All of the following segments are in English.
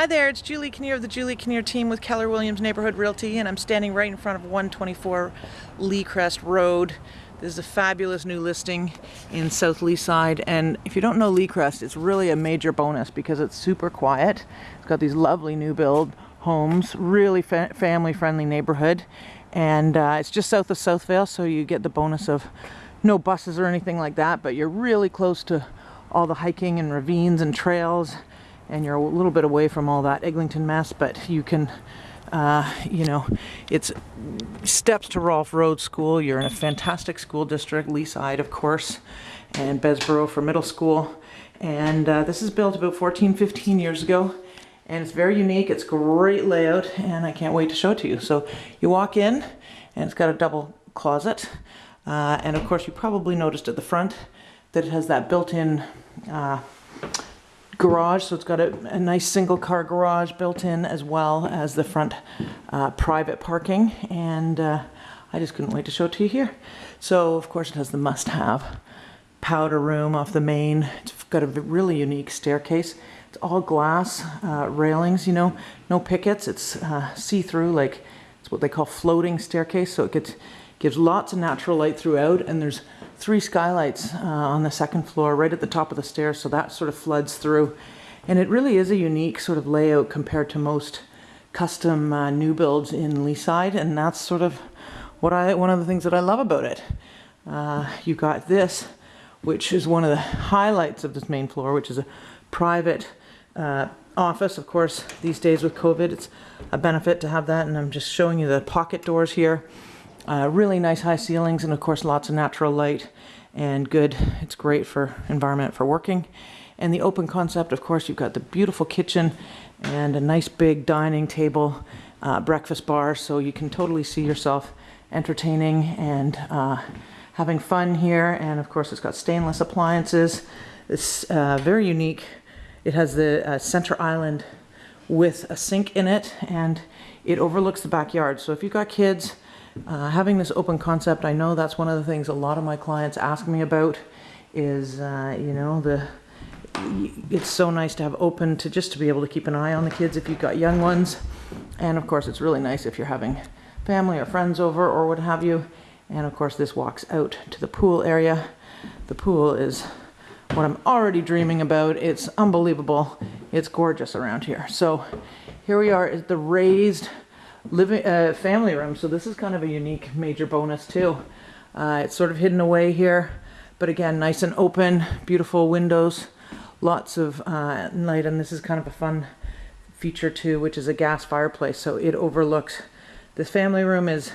Hi there, it's Julie Kinnear of the Julie Kinnear team with Keller Williams Neighborhood Realty, and I'm standing right in front of 124 Leacrest Road. This is a fabulous new listing in South Leaside, and if you don't know Leacrest, it's really a major bonus because it's super quiet. It's got these lovely new build homes, really fa family friendly neighborhood, and uh, it's just south of Southvale, so you get the bonus of no buses or anything like that, but you're really close to all the hiking and ravines and trails and you're a little bit away from all that Eglinton mess, but you can, uh, you know, it's steps to Rolph Road School. You're in a fantastic school district, Leaside, of course, and Bessborough for middle school. And uh, this is built about 14, 15 years ago. And it's very unique. It's great layout, and I can't wait to show it to you. So you walk in, and it's got a double closet. Uh, and of course, you probably noticed at the front that it has that built-in uh, garage. So it's got a, a, nice single car garage built in as well as the front uh, private parking. And uh, I just couldn't wait to show it to you here. So of course it has the must have powder room off the main. It's got a really unique staircase. It's all glass uh, railings, you know, no pickets. It's uh, see-through, like it's what they call floating staircase. So it gets, gives lots of natural light throughout and there's three skylights uh, on the second floor right at the top of the stairs so that sort of floods through. And it really is a unique sort of layout compared to most custom uh, new builds in Leaside and that's sort of what I one of the things that I love about it. Uh, you got this which is one of the highlights of this main floor which is a private uh, office. Of course these days with COVID it's a benefit to have that and I'm just showing you the pocket doors here uh, really nice high ceilings and of course lots of natural light and good. It's great for environment for working. And the open concept, of course, you've got the beautiful kitchen and a nice big dining table, uh, breakfast bar, so you can totally see yourself entertaining and uh, having fun here. And of course, it's got stainless appliances. It's uh, very unique. It has the uh, center island with a sink in it and it overlooks the backyard. So if you've got kids, uh, having this open concept, I know that's one of the things a lot of my clients ask me about is, uh, you know, the it's so nice to have open to just to be able to keep an eye on the kids if you've got young ones. And of course, it's really nice if you're having family or friends over or what have you. And of course, this walks out to the pool area. The pool is what I'm already dreaming about. It's unbelievable. It's gorgeous around here. So here we are at the raised living uh, family room. So this is kind of a unique major bonus too. Uh, it's sort of hidden away here, but again, nice and open, beautiful windows, lots of uh, light, and this is kind of a fun feature too, which is a gas fireplace. So it overlooks, this family room is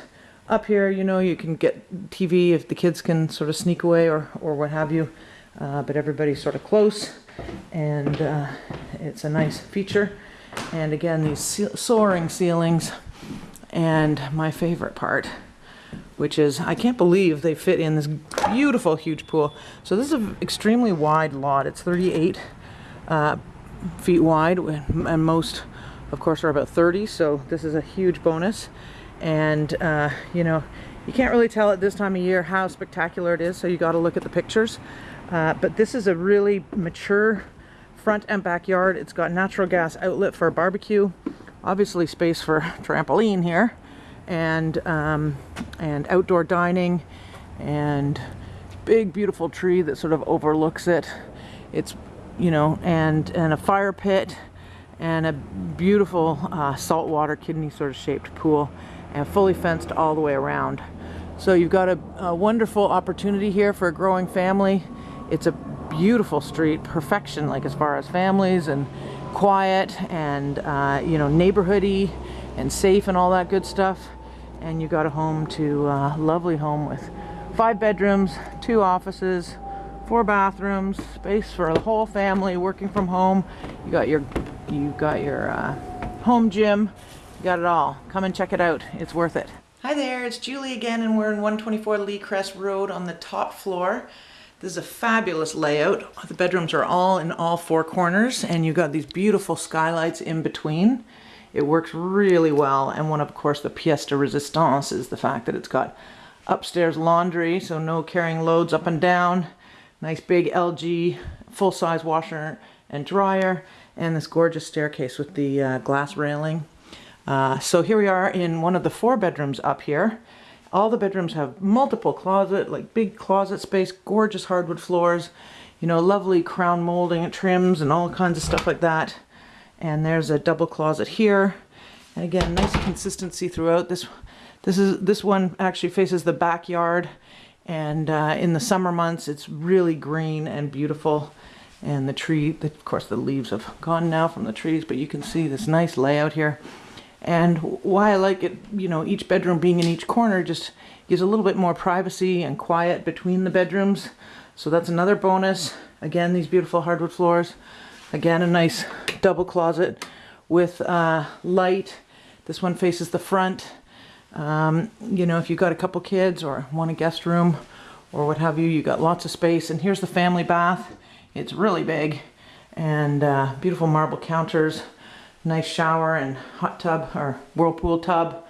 up here, you know, you can get TV if the kids can sort of sneak away or, or what have you, uh, but everybody's sort of close and uh, it's a nice feature. And again, these soaring ceilings and my favorite part, which is I can't believe they fit in this beautiful huge pool. So this is an extremely wide lot. It's 38 uh, feet wide and most of course are about 30 so this is a huge bonus and uh, you know you can't really tell at this time of year how spectacular it is so you got to look at the pictures uh, but this is a really mature front and backyard it's got natural gas outlet for a barbecue obviously space for trampoline here and um, and outdoor dining and big beautiful tree that sort of overlooks it. It's you know and and a fire pit and a beautiful uh, saltwater kidney sort of shaped pool and fully fenced all the way around. So you've got a, a wonderful opportunity here for a growing family. It's a beautiful street perfection like as far as families and quiet and uh, you know neighborhoody and safe and all that good stuff. And you got a home to uh, lovely home with five bedrooms two offices four bathrooms space for the whole family working from home. You got your you got your uh, home gym. You got it all. Come and check it out. It's worth it. Hi there. It's Julie again and we're in 124 Leacrest Road on the top floor this is a fabulous layout. The bedrooms are all in all four corners and you've got these beautiful skylights in between. It works really well and one of course the pièce de resistance is the fact that it's got upstairs laundry so no carrying loads up and down. Nice big LG full-size washer and dryer and this gorgeous staircase with the uh, glass railing. Uh, so here we are in one of the four bedrooms up here. All the bedrooms have multiple closet, like big closet space, gorgeous hardwood floors, you know, lovely crown molding and trims and all kinds of stuff like that. And there's a double closet here. And again, nice consistency throughout. This this is this one actually faces the backyard, and uh, in the summer months, it's really green and beautiful. And the tree, of course, the leaves have gone now from the trees, but you can see this nice layout here. And why I like it, you know, each bedroom being in each corner just gives a little bit more privacy and quiet between the bedrooms. So that's another bonus. Again, these beautiful hardwood floors. Again, a nice double closet with uh, light. This one faces the front. Um, you know, if you've got a couple kids or want a guest room or what have you, you got lots of space. And here's the family bath. It's really big and uh, beautiful marble counters, nice shower and hot tub or whirlpool tub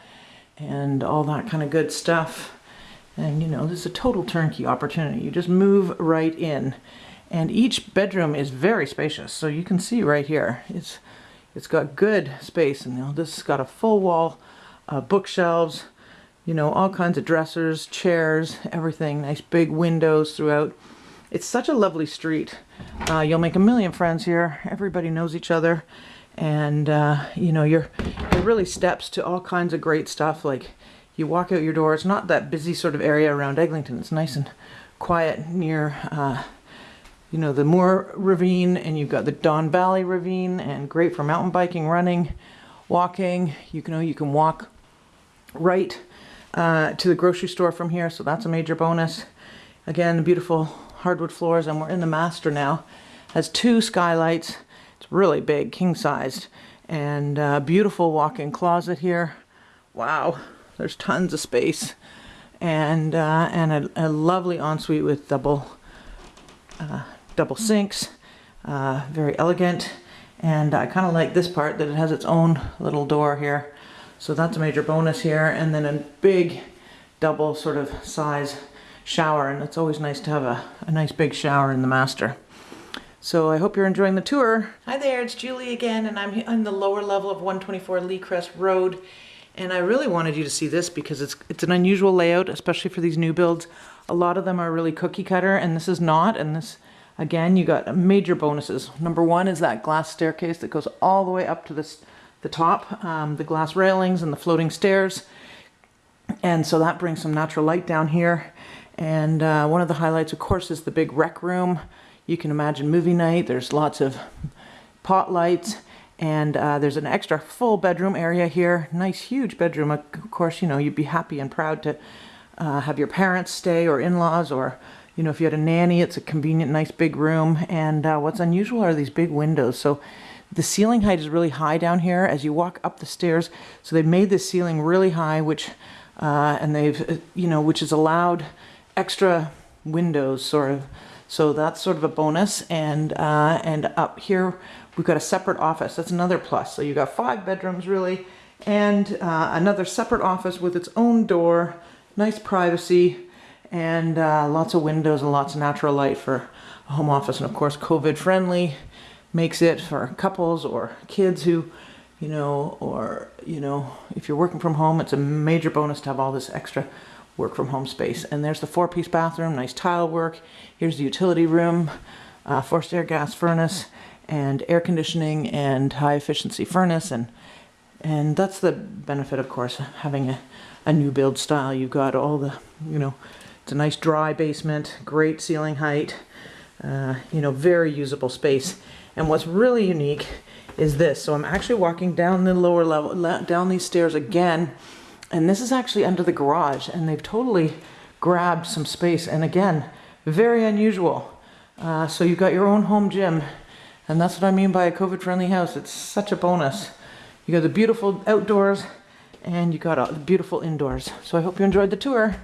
and all that kind of good stuff. And you know, this is a total turnkey opportunity. You just move right in. And each bedroom is very spacious. So you can see right here, it's it's got good space. And you know, this has got a full wall, uh, bookshelves, you know, all kinds of dressers, chairs, everything. Nice big windows throughout. It's such a lovely street. Uh, you'll make a million friends here. Everybody knows each other. And, uh, you know, you're, it really steps to all kinds of great stuff. Like, you walk out your door, it's not that busy sort of area around Eglinton. It's nice and quiet near, uh, you know, the Moore Ravine, and you've got the Don Valley Ravine, and great for mountain biking, running, walking. You can, know, you can walk right uh, to the grocery store from here, so that's a major bonus. Again, beautiful hardwood floors, and we're in the master now. Has two skylights. It's really big, king sized, and uh, beautiful walk-in closet here. Wow, there's tons of space, and uh, and a, a, lovely ensuite with double uh, double sinks. Uh, very elegant, and I kind of like this part that it has its own little door here. So that's a major bonus here, and then a big double sort of size shower and it's always nice to have a, a nice big shower in the master. So I hope you're enjoying the tour. Hi there, it's Julie again and I'm on the lower level of 124 Leacrest Road and I really wanted you to see this because it's it's an unusual layout, especially for these new builds. A lot of them are really cookie cutter and this is not and this again you got major bonuses. Number one is that glass staircase that goes all the way up to this the top, um, the glass railings and the floating stairs. And so that brings some natural light down here. And uh, one of the highlights, of course, is the big rec room. You can imagine movie night. There's lots of pot lights. And uh, there's an extra full bedroom area here. Nice, huge bedroom. Of course, you know, you'd be happy and proud to uh, have your parents stay or in-laws or, you know, if you had a nanny, it's a convenient, nice big room. And uh, what's unusual are these big windows. So the ceiling height is really high down here as you walk up the stairs. So they've made the ceiling really high, which, uh, and they've, uh, you know, which is allowed extra windows sort of. So that's sort of a bonus. And, uh, and up here, we've got a separate office. That's another plus. So you've got five bedrooms really, and uh, another separate office with its own door, nice privacy, and uh, lots of windows and lots of natural light for a home office. And of course, COVID friendly makes it for couples or kids who, you know, or, you know, if you're working from home, it's a major bonus to have all this extra work from home space. And there's the four piece bathroom, nice tile work. Here's the utility room, uh, forced air gas furnace and air conditioning and high efficiency furnace. And, and that's the benefit, of course, having a, a new build style. You've got all the, you know, it's a nice dry basement, great ceiling height, uh, you know, very usable space. And what's really unique is this. So I'm actually walking down the lower level, down these stairs again and this is actually under the garage and they've totally grabbed some space. And again, very unusual. Uh, so you've got your own home gym. And that's what I mean by a COVID friendly house. It's such a bonus. You got the beautiful outdoors and you got a beautiful indoors. So I hope you enjoyed the tour.